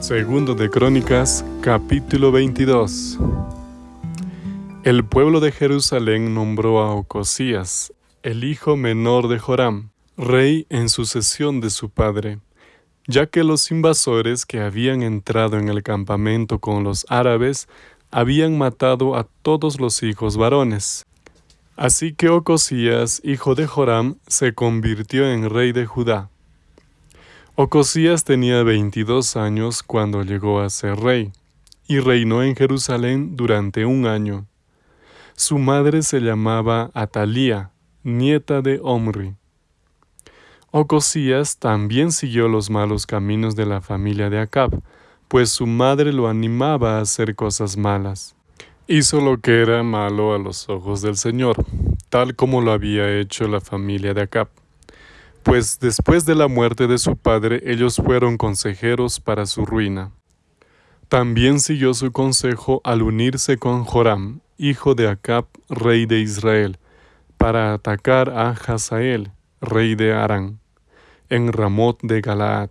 Segundo de Crónicas, capítulo 22. El pueblo de Jerusalén nombró a Ocosías, el hijo menor de Joram, rey en sucesión de su padre, ya que los invasores que habían entrado en el campamento con los árabes habían matado a todos los hijos varones. Así que Ocosías, hijo de Joram, se convirtió en rey de Judá. Ocosías tenía 22 años cuando llegó a ser rey, y reinó en Jerusalén durante un año. Su madre se llamaba Atalía, nieta de Omri. Ocosías también siguió los malos caminos de la familia de Acab, pues su madre lo animaba a hacer cosas malas. Hizo lo que era malo a los ojos del Señor, tal como lo había hecho la familia de Acab pues después de la muerte de su padre ellos fueron consejeros para su ruina. También siguió su consejo al unirse con Joram, hijo de Acab, rey de Israel, para atacar a Hazael, rey de Arán, en Ramot de Galaad.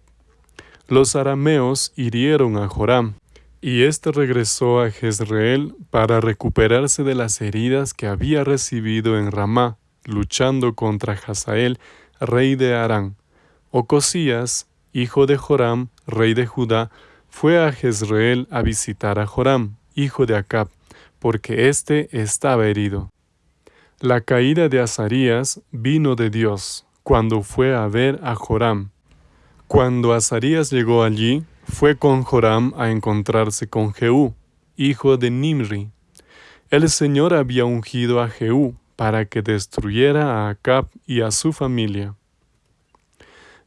Los arameos hirieron a Joram, y éste regresó a Jezreel para recuperarse de las heridas que había recibido en Ramá, luchando contra Hazael rey de Arán. Ocosías, hijo de Joram, rey de Judá, fue a Jezreel a visitar a Joram, hijo de Acab, porque éste estaba herido. La caída de Azarías vino de Dios, cuando fue a ver a Joram. Cuando Azarías llegó allí, fue con Joram a encontrarse con Jehú, hijo de Nimri. El Señor había ungido a Jehú para que destruyera a Acab y a su familia.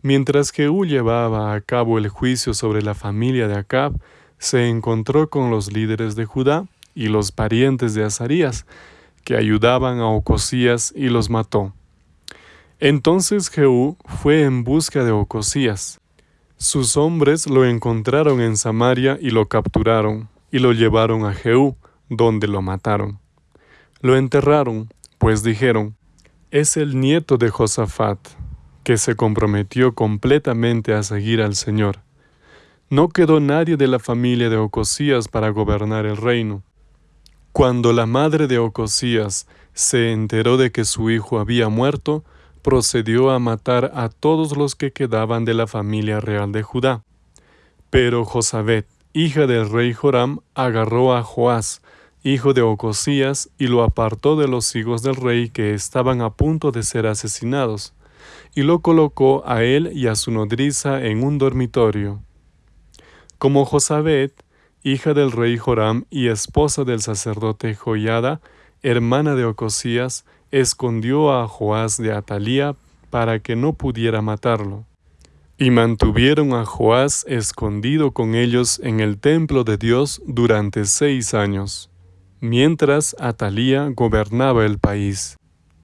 Mientras Jehú llevaba a cabo el juicio sobre la familia de Acab, se encontró con los líderes de Judá y los parientes de Azarías, que ayudaban a Ocosías y los mató. Entonces Jehú fue en busca de Ocosías. Sus hombres lo encontraron en Samaria y lo capturaron, y lo llevaron a Jehú, donde lo mataron. Lo enterraron, pues dijeron, es el nieto de Josafat, que se comprometió completamente a seguir al Señor. No quedó nadie de la familia de Ocosías para gobernar el reino. Cuando la madre de Ocosías se enteró de que su hijo había muerto, procedió a matar a todos los que quedaban de la familia real de Judá. Pero Josabet, hija del rey Joram, agarró a Joás, hijo de Ocosías, y lo apartó de los hijos del rey que estaban a punto de ser asesinados y lo colocó a él y a su nodriza en un dormitorio. Como Josabet, hija del rey Joram y esposa del sacerdote Joiada, hermana de Ocosías, escondió a Joás de Atalía para que no pudiera matarlo. Y mantuvieron a Joás escondido con ellos en el templo de Dios durante seis años, mientras Atalía gobernaba el país.